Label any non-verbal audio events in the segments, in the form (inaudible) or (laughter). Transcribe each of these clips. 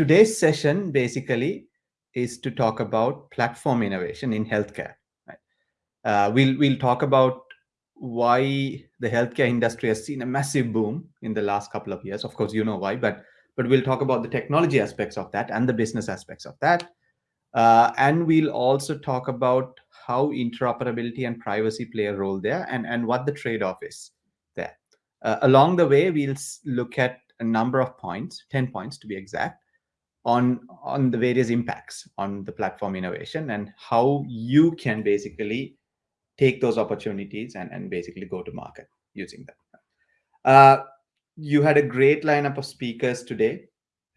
today's session basically is to talk about platform innovation in healthcare. Right? Uh, we'll we'll talk about why the healthcare industry has seen a massive boom in the last couple of years. Of course, you know why, but but we'll talk about the technology aspects of that and the business aspects of that. Uh, and we'll also talk about how interoperability and privacy play a role there and, and what the trade-off is there. Uh, along the way, we'll look at a number of points, 10 points to be exact, on, on the various impacts on the platform innovation and how you can basically take those opportunities and, and basically go to market using them. Uh, you had a great lineup of speakers today,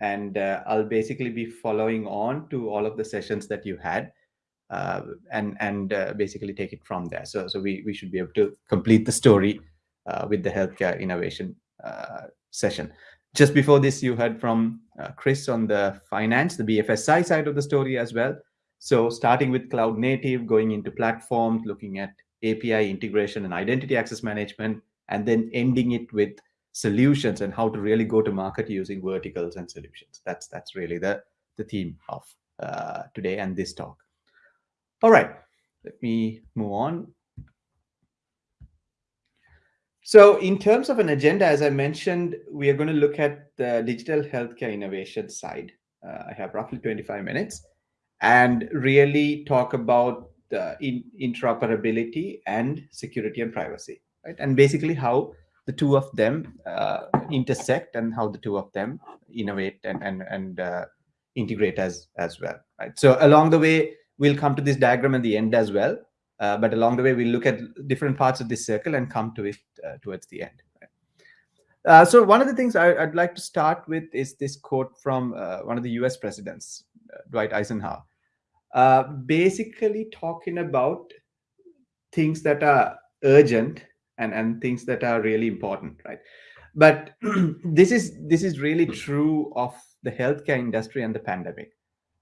and uh, I'll basically be following on to all of the sessions that you had uh, and and uh, basically take it from there. So, so we, we should be able to complete the story uh, with the healthcare innovation uh, session. Just before this, you heard from uh, Chris on the finance, the BFSI side of the story as well. So starting with cloud native, going into platforms, looking at API integration and identity access management, and then ending it with solutions and how to really go to market using verticals and solutions. That's that's really the the theme of uh, today and this talk. All right, let me move on. So in terms of an agenda, as I mentioned, we are going to look at the digital healthcare innovation side. Uh, I have roughly 25 minutes and really talk about the in interoperability and security and privacy, right? And basically how the two of them uh, intersect and how the two of them innovate and and and uh, integrate as as well right so along the way we'll come to this diagram at the end as well uh, but along the way we'll look at different parts of this circle and come to it uh, towards the end? Uh, so one of the things I, would like to start with is this quote from uh, one of the us presidents dwight eisenhower. Basically talking about things that are urgent and and things that are really important right? But (clears throat) this is this is really true of the healthcare industry and the pandemic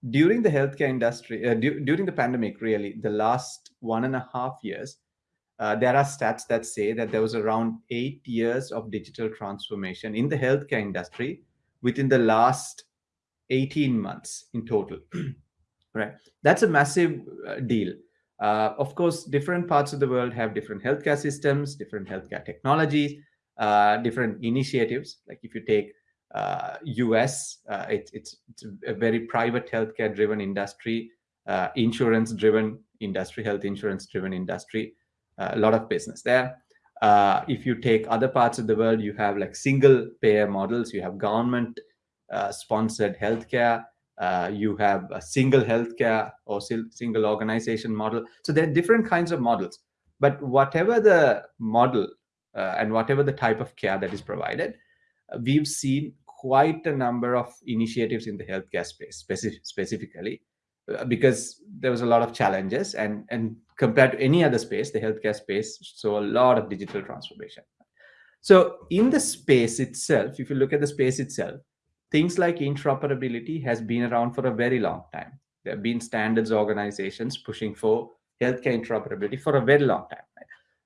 during the healthcare industry uh, du during the pandemic really the last one and a half years uh, there are stats that say that there was around eight years of digital transformation in the healthcare industry within the last 18 months in total (clears throat) right that's a massive uh, deal uh, of course, different parts of the world have different healthcare systems, different healthcare technologies, uh, different initiatives. Like if you take uh, US, uh, it, it's, it's a very private healthcare driven industry, uh, insurance driven industry, health insurance driven industry, uh, a lot of business there. if you take other parts of the world, you have like single payer models, you have government sponsored healthcare, uh, you have a single healthcare or single organization model. So there are different kinds of models. But whatever the model uh, and whatever the type of care that is provided, uh, we've seen quite a number of initiatives in the healthcare space specific, specifically uh, because there was a lot of challenges and, and compared to any other space, the healthcare space saw a lot of digital transformation. So in the space itself, if you look at the space itself, things like interoperability has been around for a very long time. There have been standards organizations pushing for healthcare interoperability for a very long time.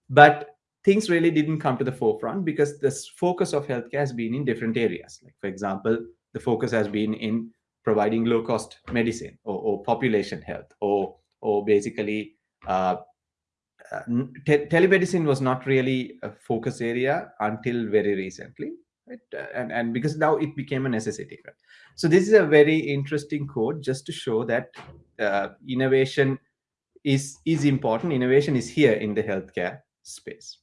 But things really didn't come to the forefront because the focus of healthcare has been in different areas. Like, for example, the focus has been in providing low-cost medicine or, or, population health or, or basically uh, uh, te telemedicine was not really a focus area until very recently right? Uh, and, and because now it became a necessity. Right? So this is a very interesting code just to show that uh, innovation is, is important. Innovation is here in the healthcare space.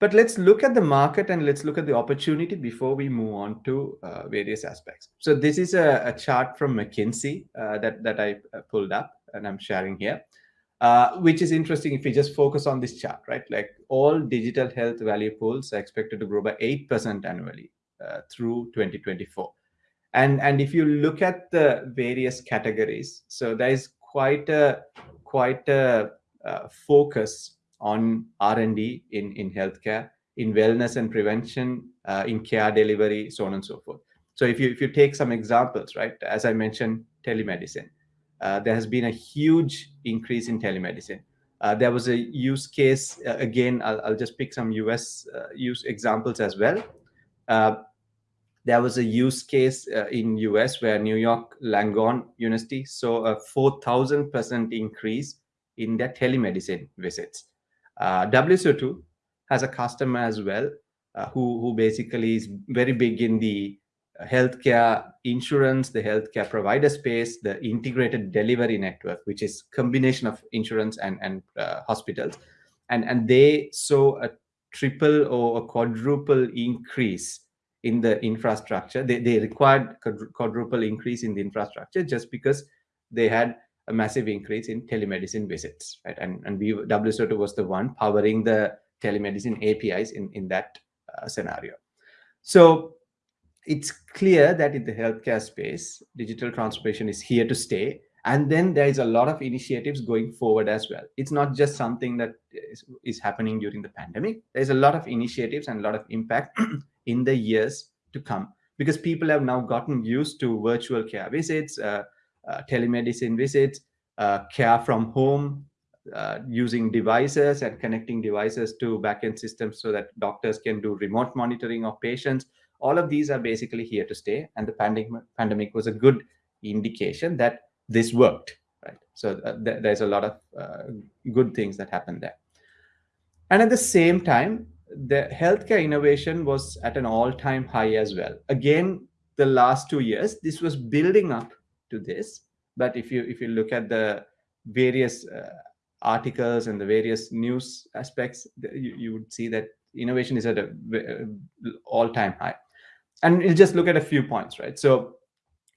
But let's look at the market and let's look at the opportunity before we move on to uh, various aspects. So this is a, a chart from McKinsey uh, that, that I uh, pulled up and I'm sharing here. Uh, which is interesting if we just focus on this chart, right? Like all digital health value pools are expected to grow by 8% annually uh, through 2024. And, and if you look at the various categories, so there is quite a, quite a uh, focus on R&D in, in healthcare, in wellness and prevention, uh, in care delivery, so on and so forth. So if you, if you take some examples, right, as I mentioned, telemedicine, uh, there has been a huge increase in telemedicine. Uh, there was a use case, uh, again, I'll, I'll, just pick some US uh, use examples as well. Uh, there was a use case in US where New York Langone University saw a 4,000% increase in their telemedicine visits. Uh, WSO2 has a customer as well uh, who, who basically is very big in the healthcare insurance, the healthcare provider space, the integrated delivery network, which is combination of insurance and, and uh, hospitals. And, and they saw a triple or a quadruple increase in the infrastructure. They, they required quadruple increase in the infrastructure just because they had a massive increase in telemedicine visits, right? And, and we, WSO2 was the one powering the telemedicine APIs in, in that uh, scenario. So it's clear that in the healthcare space, digital transformation is here to stay. And then there is a lot of initiatives going forward as well. It's not just something that is, is happening during the pandemic. There's a lot of initiatives and a lot of impact (clears throat) in the years to come because people have now gotten used to virtual care visits, uh, telemedicine visits, uh, care from home, uh, using devices and connecting devices to backend systems so that doctors can do remote monitoring of patients. All of these are basically here to stay and the pandemic pandemic was a good indication that this worked right? So uh, th there's a lot of uh, good things that happened there. And at the same time the healthcare innovation was at an all-time high as well. Again the last two years this was building up to this but if you if you look at the various uh, articles and the various news aspects you, you would see that innovation is at a uh, all-time high and we'll just look at a few points, right? So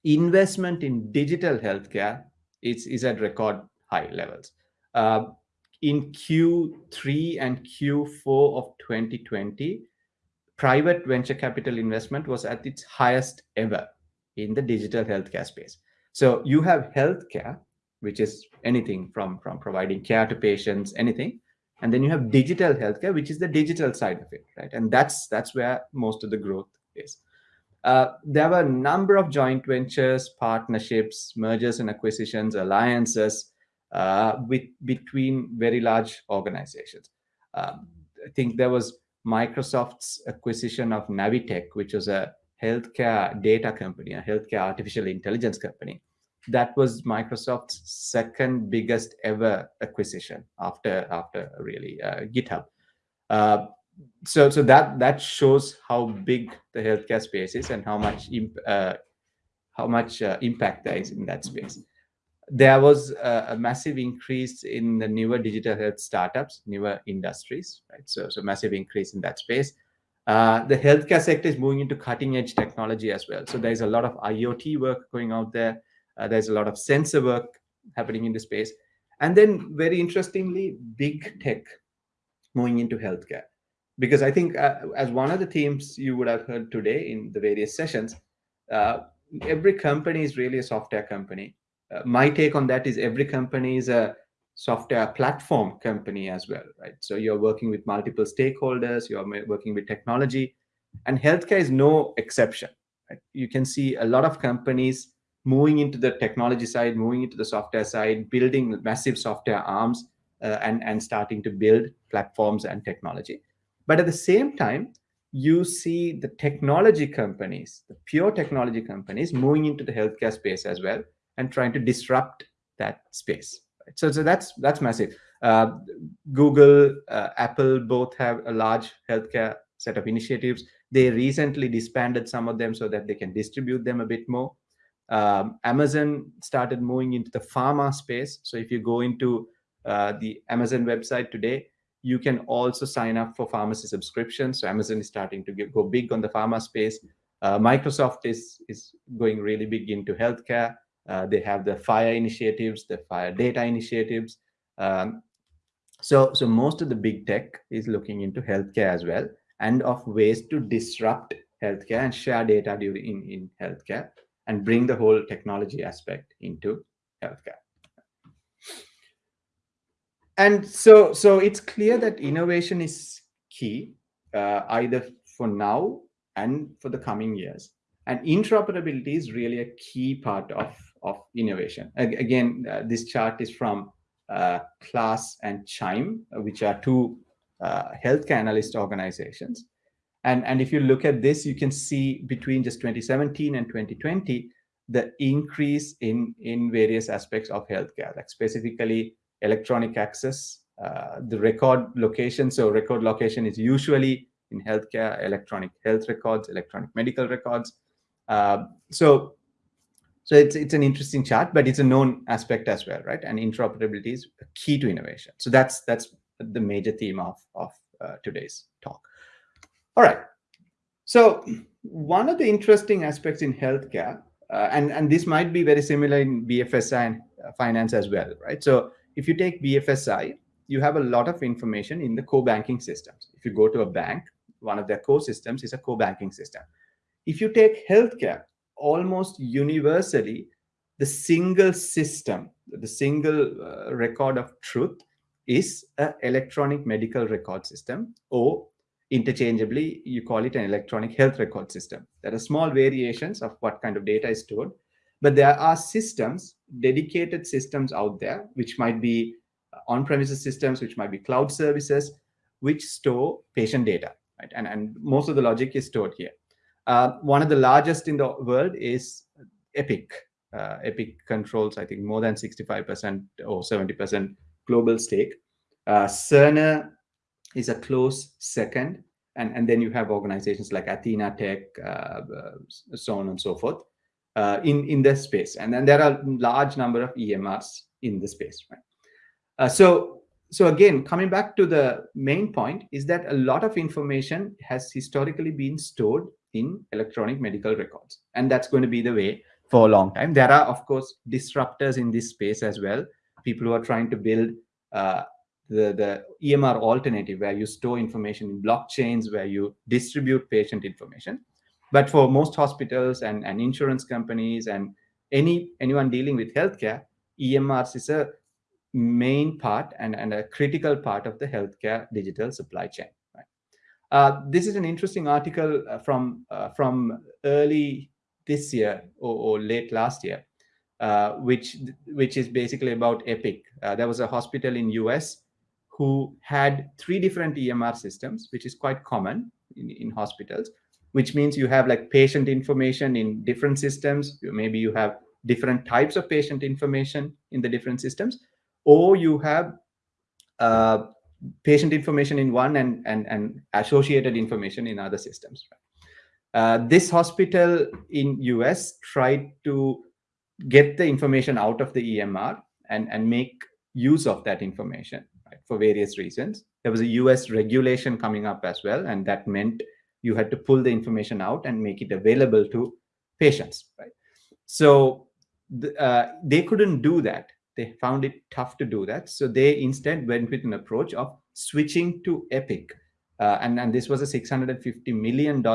investment in digital healthcare is, is at record high levels. Uh, in Q3 and Q4 of 2020, private venture capital investment was at its highest ever in the digital healthcare space. So you have healthcare, which is anything from, from providing care to patients, anything. And then you have digital healthcare, which is the digital side of it, right? And that's that's where most of the growth is. Uh, there were a number of joint ventures, partnerships, mergers and acquisitions, alliances uh, with between very large organizations. Um, I think there was Microsoft's acquisition of Navitech, which was a healthcare data company, a healthcare artificial intelligence company. That was Microsoft's second biggest ever acquisition after after really uh, GitHub. Uh, so so that that shows how big the healthcare space is and how much uh, how much uh, impact there is in that space. There was a, a, massive increase in the newer digital health startups, newer industries, right? So so massive increase in that space. Uh, the healthcare sector is moving into cutting edge technology as well. So there's a lot of IoT work going out there. Uh, there's a lot of sensor work happening in the space. And then very interestingly, big tech moving into healthcare because I think uh, as one of the themes you would have heard today in the various sessions, uh, every company is really a software company. Uh, my take on that is every company is a software platform company as well, right? So you're working with multiple stakeholders, you're working with technology, and healthcare is no exception. Right? You can see a lot of companies moving into the technology side, moving into the software side, building massive software arms, uh, and and starting to build platforms and technology. But at the same time, you see the technology companies, the pure technology companies moving into the healthcare space as well and trying to disrupt that space. Right? So, so that's that's massive. Uh, Google, uh, Apple both have a large healthcare set of initiatives. They recently disbanded some of them so that they can distribute them a bit more. Um, Amazon started moving into the pharma space. So if you go into uh, the Amazon website today, you can also sign up for pharmacy subscriptions. So Amazon is starting to go big on the pharma space. Uh, Microsoft is, is going really big into healthcare. Uh, they have the FHIR initiatives, the FHIR data initiatives. Um, so, so most of the big tech is looking into healthcare as well and of ways to disrupt healthcare and share data during in, in healthcare and bring the whole technology aspect into healthcare and so so it's clear that innovation is key uh, either for now and for the coming years and interoperability is really a key part of of innovation again uh, this chart is from uh, KLAS and chime which are two uh, healthcare analyst organizations And, and if you look at this, you can see between just 2017 and 2020, the increase in, in various aspects of healthcare, like specifically electronic access, uh, the record location. So record location is usually in healthcare, electronic health records, electronic medical records. Uh, so so it's it's an interesting chart, but it's a known aspect as well, right? And interoperability is key to innovation. So that's that's the major theme of of uh, today's talk. All right. So one of the interesting aspects in healthcare, uh, and and this might be very similar in BFSI and uh, finance as well, right? So if you take BFSI, you have a lot of information in the core banking systems. If you go to a bank, one of their core systems is a core banking system. If you take healthcare, almost universally, the single system, the single uh, record of truth is an electronic medical record system or interchangeably you call it an electronic health record system. There are small variations of what kind of data is stored but there are systems dedicated systems out there which might be on-premises systems which might be cloud services which store patient data right? And, and most of the logic is stored here uh, one of the largest in the world is Epic. Uh, Epic controls, I think, more than 65% or 70% global stake. Uh, Cerner is a close second. And, and then you have organizations like Athena Tech, uh, uh, so on and so forth, uh, in, in this space. And then there are large number of EMRs in the space. Right? so so again, coming back to the main point is that a lot of information has historically been stored in electronic medical records. And that's going to be the way for a long time. There are, of course, disruptors in this space as well. People who are trying to build uh, the, the EMR alternative where you store information in blockchains, where you distribute patient information. But for most hospitals and, and insurance companies and any anyone dealing with healthcare, EMRs is a main part and, and a critical part of the healthcare digital supply chain. Uh, this is an interesting article uh, from uh, from early this year or, or late last year, uh, which which is basically about Epic. Uh, there was a hospital in US who had three different EMR systems, which is quite common in, in hospitals. Which means you have like patient information in different systems. Maybe you have different types of patient information in the different systems, or you have uh, patient information in one and, and, and associated information in other systems. Uh, this hospital in US tried to get the information out of the EMR and, and make use of that information right, for various reasons. There was a US regulation coming up as well, and that meant you had to pull the information out and make it available to patients. Right? So the, uh, they couldn't do that they found it tough to do that. So they instead went with an approach of switching to Epic. Uh, and, and this was a $650 million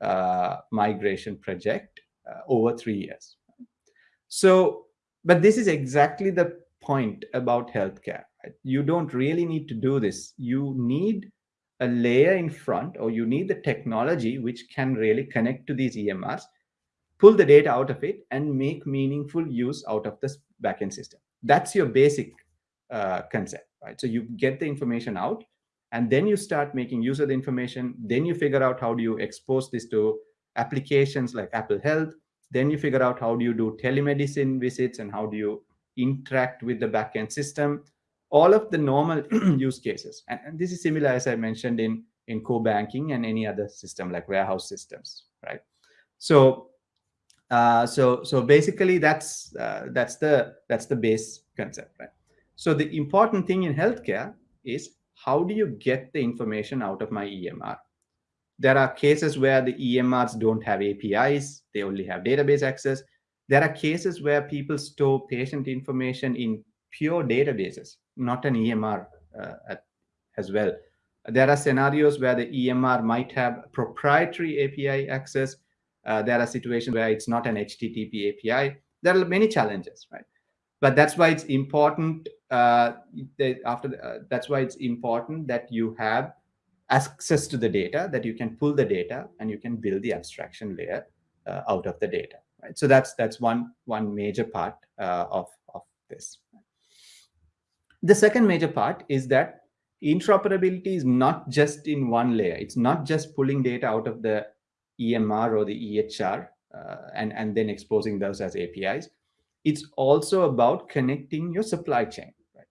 uh, migration project uh, over three years. So, but this is exactly the point about healthcare. Right? You don't really need to do this. You need a layer in front or you need the technology which can really connect to these EMRs pull the data out of it and make meaningful use out of this backend system. That's your basic uh, concept, right? So you get the information out and then you start making use of the information. Then you figure out how do you expose this to applications like Apple Health. Then you figure out how do you do telemedicine visits and how do you interact with the backend system. All of the normal (clears throat) use cases. And, and this is similar, as I mentioned, in, in core banking and any other system like warehouse systems, right? So uh, so so basically that's uh, that's the that's the base concept, right? So the important thing in healthcare is how do you get the information out of my EMR? There are cases where the EMRs don't have APIs; they only have database access. There are cases where people store patient information in pure databases, not an EMR uh, at, as well. There are scenarios where the EMR might have proprietary API access uh, there are situations where it's not an HTTP API. There are many challenges, right? But that's why it's important. Uh, that after the, uh, that's why it's important that you have access to the data, that you can pull the data, and you can build the abstraction layer uh, out of the data. Right. So that's that's one one major part uh, of of this. The second major part is that interoperability is not just in one layer. It's not just pulling data out of the EMR or the EHR uh, and, and then exposing those as APIs. It's also about connecting your supply chain. Right?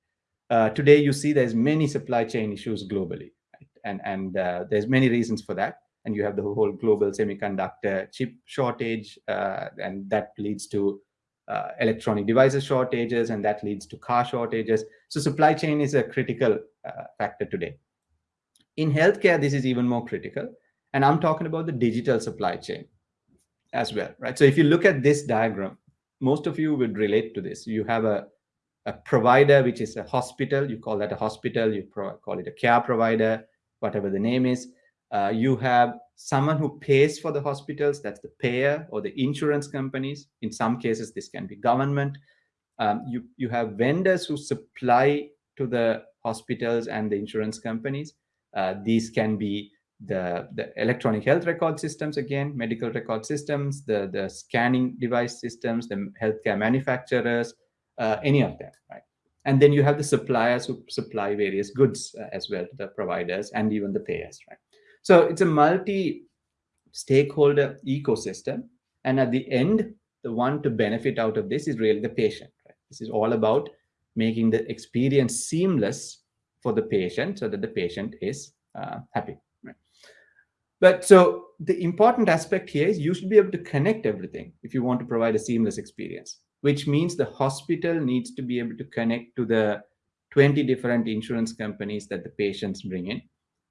Uh, today, you see there's many supply chain issues globally, right? and, and uh, there's many reasons for that. And you have the whole global semiconductor chip shortage, uh, and that leads to uh, electronic devices shortages, and that leads to car shortages. So supply chain is a critical uh, factor today. In healthcare, this is even more critical. And I'm talking about the digital supply chain as well, right? So if you look at this diagram, most of you would relate to this. You have a, a provider, which is a hospital. You call that a hospital. You call it a care provider, whatever the name is. Uh, you have someone who pays for the hospitals. That's the payer or the insurance companies. In some cases, this can be government. Um, you, you have vendors who supply to the hospitals and the insurance companies. Uh, these can be the, the electronic health record systems, again, medical record systems, the, the scanning device systems, the healthcare manufacturers, uh, any of them, right? And then you have the suppliers who supply various goods uh, as well to the providers and even the payers, right? So it's a multi-stakeholder ecosystem. And at the end, the one to benefit out of this is really the patient. Right? This is all about making the experience seamless for the patient so that the patient is uh, happy. But so the important aspect here is you should be able to connect everything if you want to provide a seamless experience, which means the hospital needs to be able to connect to the 20 different insurance companies that the patients bring in.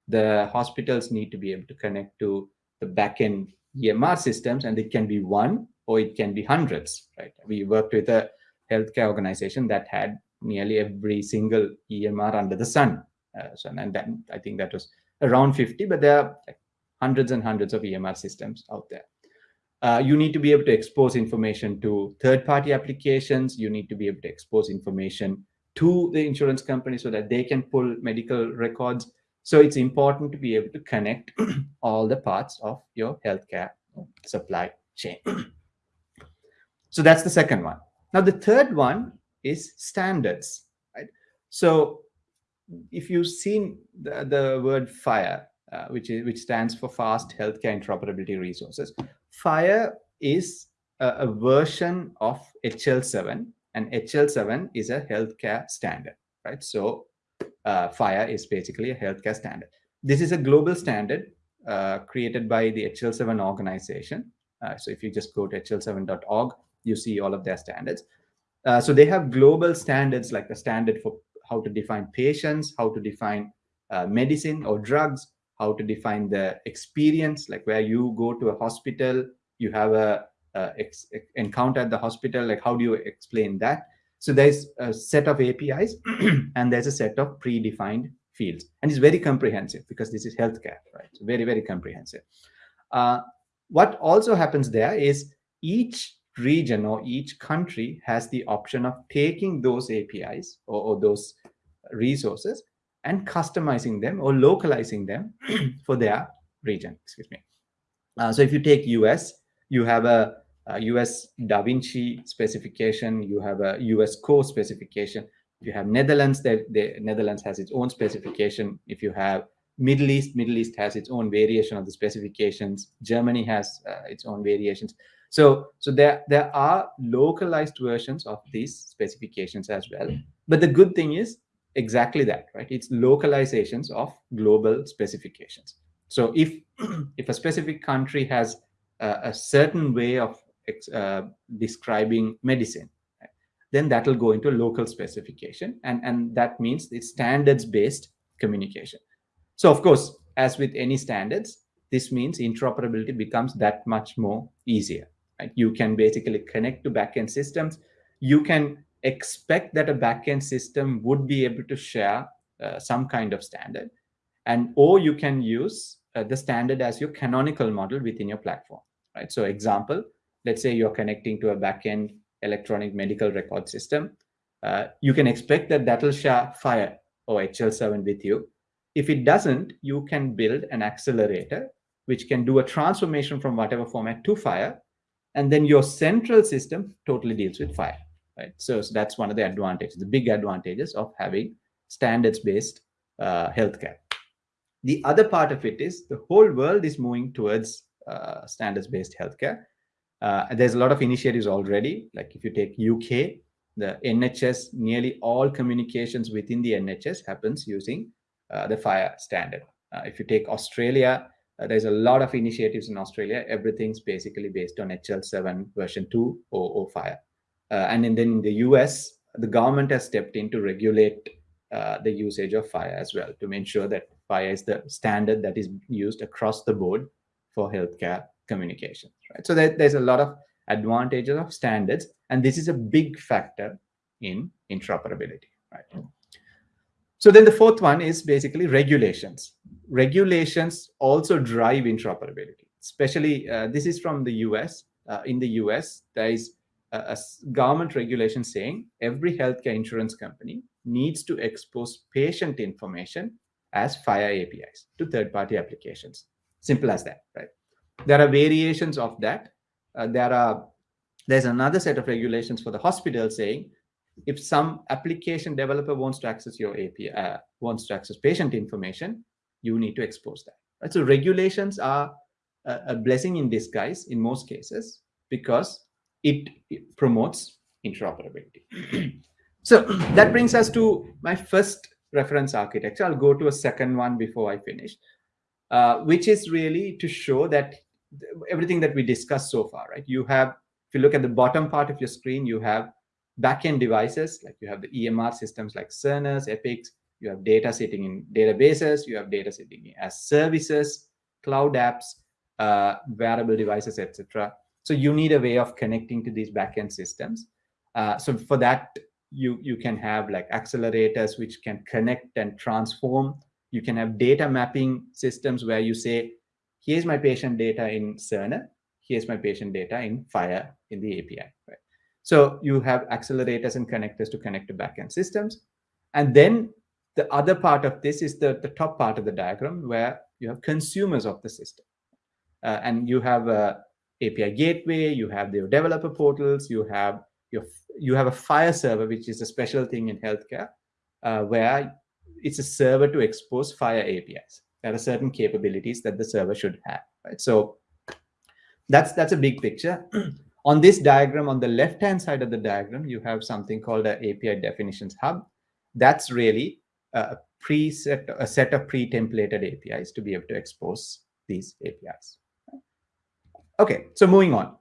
The hospitals need to be able to connect to the backend EMR systems, and it can be one or it can be hundreds, right? We worked with a healthcare organization that had nearly every single EMR under the sun. Uh, so, and then I think that was around 50, but there are like hundreds and hundreds of EMR systems out there. Uh, you need to be able to expose information to third-party applications. You need to be able to expose information to the insurance company so that they can pull medical records. So it's important to be able to connect (clears throat) all the parts of your healthcare supply chain. (clears throat) so that's the second one. Now, the third one is standards. Right? So if you've seen the, the word FHIR, uh, which is which stands for Fast Healthcare Interoperability Resources. FHIR is a, a version of HL7, and HL7 is a healthcare standard, right? So uh, FHIR is basically a healthcare standard. This is a global standard uh, created by the HL7 organization. Uh, so if you just go to hl7.org, you see all of their standards. Uh, so they have global standards like a standard for how to define patients, how to define uh, medicine or drugs, how to define the experience, like where you go to a hospital, you have a, a encounter at the hospital, like how do you explain that? So there's a set of APIs (clears throat) and there's a set of predefined fields. And it's very comprehensive because this is healthcare, right? So very, very comprehensive. Uh, what also happens there is each region or each country has the option of taking those APIs or, or those resources and customizing them or localizing them (clears throat) for their region, excuse me. Uh, so if you take US, you have a, a, US Da Vinci specification, you have a US core specification. If you have Netherlands, the, the Netherlands has its own specification. If you have Middle East, Middle East has its own variation of the specifications. Germany has uh, its own variations. So, so there, there are localized versions of these specifications as well. But the good thing is exactly that, right? It's localizations of global specifications. So if, (clears throat) if a specific country has a, a certain way of uh, describing medicine, right, then that will go into local specification. And, and that means it's standards-based communication. So of course, as with any standards, this means interoperability becomes that much more easier. Right? You can basically connect to backend systems. You can expect that a backend system would be able to share uh, some kind of standard and or you can use uh, the standard as your canonical model within your platform right? So example let's say you're connecting to a backend electronic medical record system uh, you can expect that that will share FHIR or hl7 with you. If it doesn't you can build an accelerator which can do a transformation from whatever format to FHIR and then your central system totally deals with FHIR right? So, so that's one of the advantages, the big advantages of having standards-based uh, healthcare. The other part of it is the whole world is moving towards uh, standards-based healthcare. Uh, there's a lot of initiatives already. Like if you take UK, the NHS, nearly all communications within the NHS happens using uh, the FHIR standard. Uh, if you take Australia, uh, there's a lot of initiatives in Australia. Everything's basically based on HL7 version 2 or, FHIR. Uh, and then in the US, the government has stepped in to regulate uh, the usage of FHIR as well to make sure that FHIR is the standard that is used across the board for healthcare communications. Right. So there, there's a lot of advantages of standards, and this is a big factor in interoperability. Right. So then the fourth one is basically regulations. Regulations also drive interoperability. Especially uh, this is from the US. Uh, in the US, there is a, government regulation saying every healthcare insurance company needs to expose patient information as FHIR APIs to third-party applications. Simple as that, right? There are variations of that. Uh, there are there's another set of regulations for the hospital saying if some application developer wants to access your API, uh, wants to access patient information, you need to expose that. Right? So regulations are a, a blessing in disguise in most cases because it, promotes interoperability. (clears throat) so that brings us to my first reference architecture. I'll go to a second one before I finish, uh, which is really to show that everything that we discussed so far, right? You have, if you look at the bottom part of your screen, you have backend devices, like you have the EMR systems like Cerner, Epics, you have data sitting in databases, you have data sitting as services, cloud apps, uh, wearable devices, etc. So you need a way of connecting to these backend systems. Uh, so for that, you, you can have like accelerators which can connect and transform. You can have data mapping systems where you say, here's my patient data in Cerner, here's my patient data in FHIR in the API. Right? So you have accelerators and connectors to connect to backend systems. And then the other part of this is the, the top part of the diagram where you have consumers of the system. Uh, and you have a API gateway, you have your developer portals, you have your you have a FHIR server, which is a special thing in healthcare, uh, where it's a server to expose FHIR APIs. There are certain capabilities that the server should have, right? So that's that's a big picture. (clears throat) on this diagram, on the left-hand side of the diagram, you have something called an API definitions hub. That's really a preset, a set of pre-templated APIs to be able to expose these APIs. Okay, so moving on.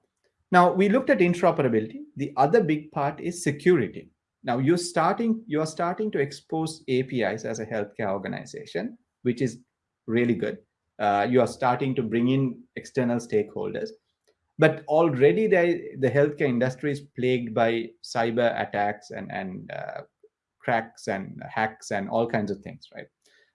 Now we looked at interoperability. The other big part is security. Now you're starting, you're starting to expose APIs as a healthcare organization, which is really good. Uh, you are starting to bring in external stakeholders. But already the, the healthcare industry is plagued by cyber attacks and, and uh, cracks and hacks and all kinds of things, right?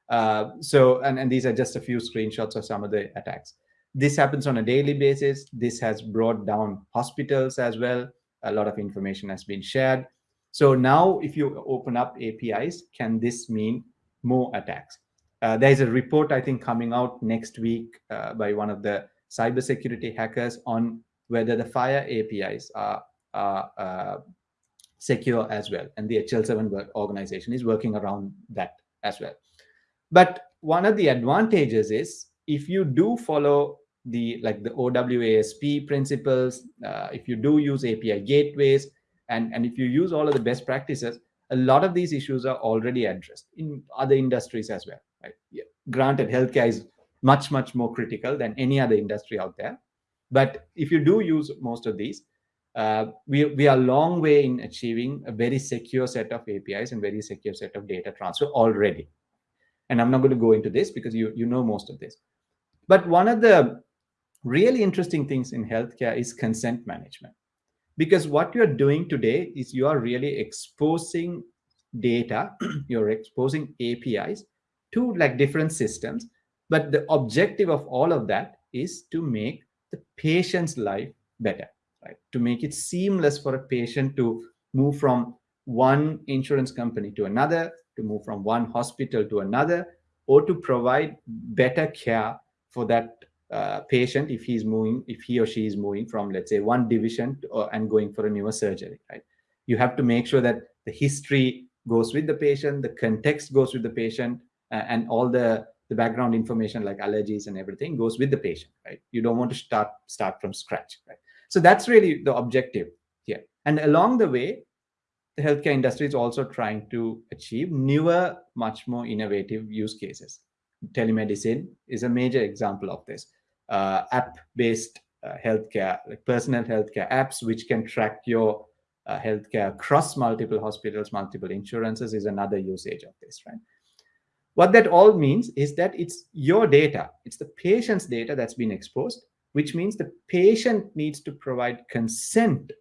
Uh, so, and, and these are just a few screenshots of some of the attacks. This happens on a daily basis. This has brought down hospitals as well. A lot of information has been shared. So now if you open up APIs, can this mean more attacks? Uh, there's a report, I think, coming out next week uh, by one of the cybersecurity hackers on whether the FHIR APIs are, are uh, secure as well. And the HL7 organization is working around that as well. But one of the advantages is if you do follow the like the OWASP principles, uh, if you do use API gateways, and, and if you use all of the best practices, a lot of these issues are already addressed in other industries as well. Right? Yeah. Granted, healthcare is much, much more critical than any other industry out there. But if you do use most of these, uh, we, we are a long way in achieving a very secure set of APIs and very secure set of data transfer already. And I'm not going to go into this because you, you know most of this. But one of the really interesting things in healthcare is consent management. Because what you're doing today is you are really exposing data, (clears throat) you're exposing APIs to like different systems. But the objective of all of that is to make the patient's life better, right? To make it seamless for a patient to move from one insurance company to another, to move from one hospital to another, or to provide better care for that uh, patient if he's moving, if he or she is moving from, let's say, one division to, uh, and going for a newer surgery, right? You have to make sure that the history goes with the patient, the context goes with the patient, uh, and all the the background information like allergies and everything goes with the patient, right? You don't want to start start from scratch, right? So that's really the objective here. And along the way, the healthcare industry is also trying to achieve newer, much more innovative use cases. Telemedicine is a major example of this. Uh, app-based uh, healthcare, like personal healthcare apps, which can track your uh, healthcare across multiple hospitals, multiple insurances, is another usage of this, right? What that all means is that it's your data, it's the patient's data that's been exposed, which means the patient needs to provide consent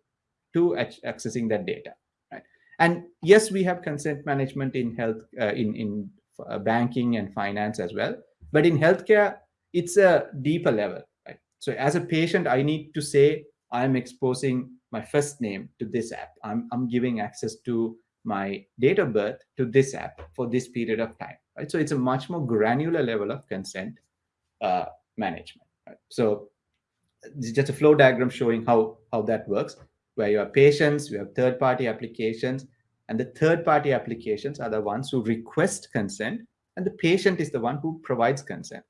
to accessing that data. Right? And yes, we have consent management in health, uh, in in uh, banking and finance as well. But in healthcare, it's a deeper level. Right? So as a patient, I need to say I'm exposing my first name to this app. I'm I'm giving access to my date of birth to this app for this period of time. Right? So it's a much more granular level of consent uh, management. Right? So just a flow diagram showing how how that works where you have patients, you have third-party applications, and the third-party applications are the ones who request consent, and the patient is the one who provides consent.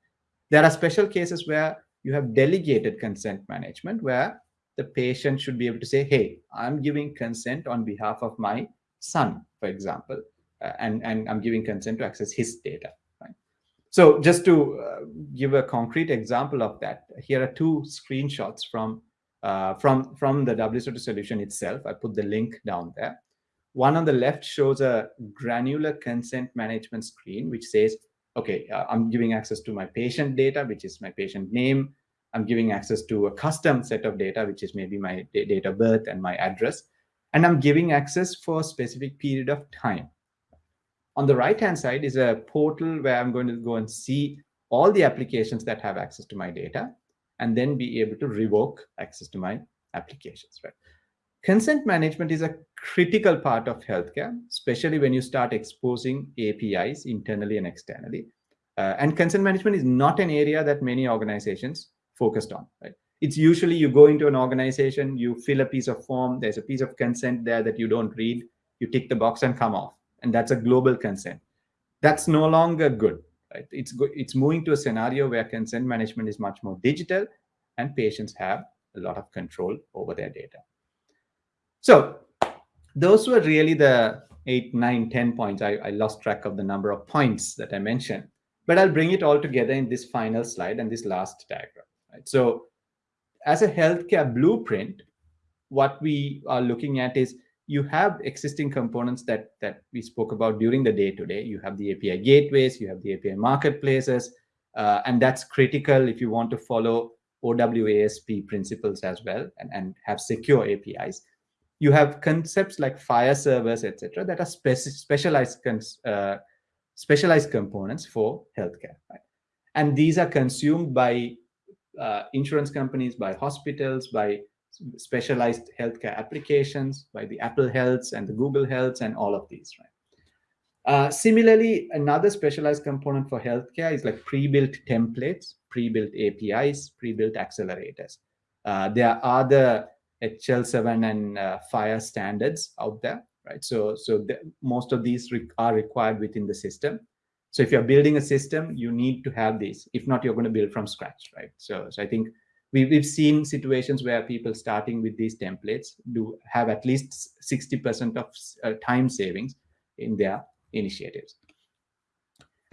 There are special cases where you have delegated consent management, where the patient should be able to say, hey, I'm giving consent on behalf of my son, for example, uh, and, and I'm giving consent to access his data. Right? So just to uh, give a concrete example of that, here are two screenshots from uh, from, from the WSO2 solution itself. I put the link down there. One on the left shows a granular consent management screen, which says, okay, uh, I'm giving access to my patient data, which is my patient name. I'm giving access to a custom set of data, which is maybe my date of birth and my address. And I'm giving access for a specific period of time. On the right-hand side is a portal where I'm going to go and see all the applications that have access to my data and then be able to revoke access to my applications, right? Consent management is a critical part of healthcare, especially when you start exposing APIs internally and externally. Uh, and consent management is not an area that many organizations focused on, right? It's usually you go into an organization, you fill a piece of form, there's a piece of consent there that you don't read, you tick the box and come off. And that's a global consent. That's no longer good. Right? It's, it's moving to a scenario where consent management is much more digital and patients have a lot of control over their data. So those were really the eight, nine, ten points. I, I lost track of the number of points that I mentioned, but I'll bring it all together in this final slide and this last diagram. Right? So as a healthcare blueprint, what we are looking at is you have existing components that that we spoke about during the day today. You have the API gateways, you have the API marketplaces, uh, and that's critical if you want to follow OWASP principles as well and, and have secure APIs. You have concepts like FHIR servers, etc., that are speci specialized uh, specialized components for healthcare. Right? And these are consumed by uh, insurance companies, by hospitals, by specialized healthcare applications by the Apple Healths and the Google Healths and all of these, right? Uh, similarly, another specialized component for healthcare is like pre-built templates, pre-built APIs, pre-built accelerators. Uh, there are other HL7 and uh, standards out there, right? So, so the, most of these re are required within the system. So if you're building a system, you need to have these. If not, you're going to build from scratch, right? So, so I think we, we've seen situations where people starting with these templates do have at least 60% of uh, time savings in their initiatives.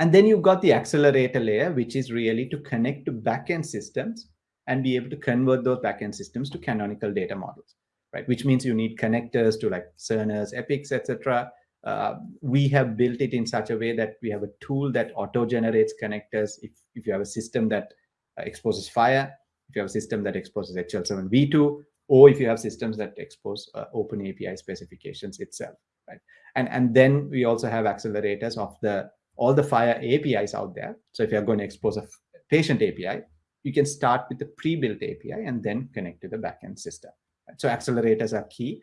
And then you've got the accelerator layer, which is really to connect to backend systems and be able to convert those backend systems to canonical data models, right? Which means you need connectors to like Cerners, Epics, etc. Uh, we have built it in such a way that we have a tool that auto generates connectors. If, if you have a system that uh, exposes FHIR, if you have a system that exposes HL7v2, or if you have systems that expose uh, open API specifications itself, right? And, and then we also have accelerators of the all the FHIR APIs out there. So if you're going to expose a patient API, you can start with the pre-built API and then connect to the backend system. So accelerators are key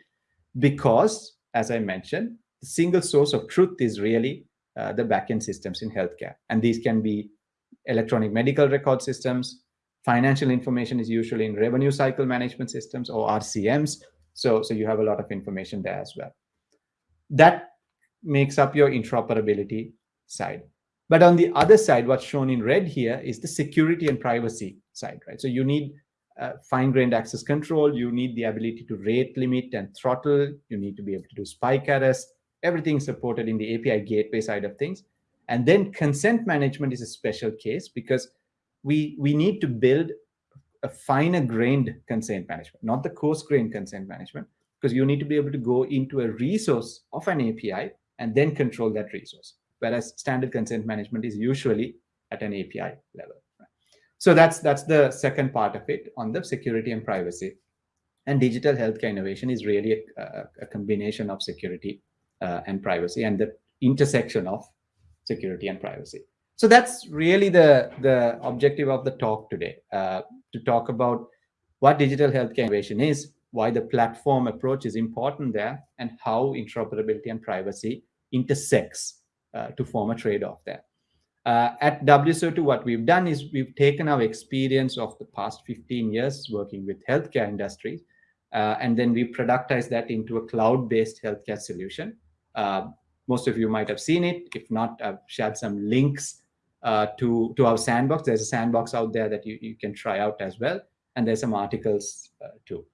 because, as I mentioned, the single source of truth is really uh, the backend systems in healthcare. And these can be electronic medical record systems, Financial information is usually in revenue cycle management systems or RCMs. So, so you have a lot of information there as well. That makes up your interoperability side. But on the other side, what's shown in red here is the security and privacy side, right? So you need uh, fine-grained access control, you need the ability to rate limit and throttle, you need to be able to do spike arrest, everything supported in the API gateway side of things. And then consent management is a special case because we, we need to build a finer grained consent management, not the coarse grained consent management, because you need to be able to go into a resource of an API and then control that resource. Whereas standard consent management is usually at an API level. So that's that's the second part of it on the security and privacy. And digital healthcare innovation is really a, a combination of security uh, and privacy and the intersection of security and privacy. So that's really the, the objective of the talk today, uh, to talk about what digital healthcare innovation is, why the platform approach is important there, and how interoperability and privacy intersects to form a trade-off there. Uh, at WSO2, what we've done is we've taken our experience of the past 15 years working with healthcare industries, uh, and then we productized that into a cloud-based healthcare solution. Uh, most of you might have seen it. If not, I've shared some links uh, to, to our sandbox. There's a sandbox out there that you, you can try out as well. And there's some articles uh, too.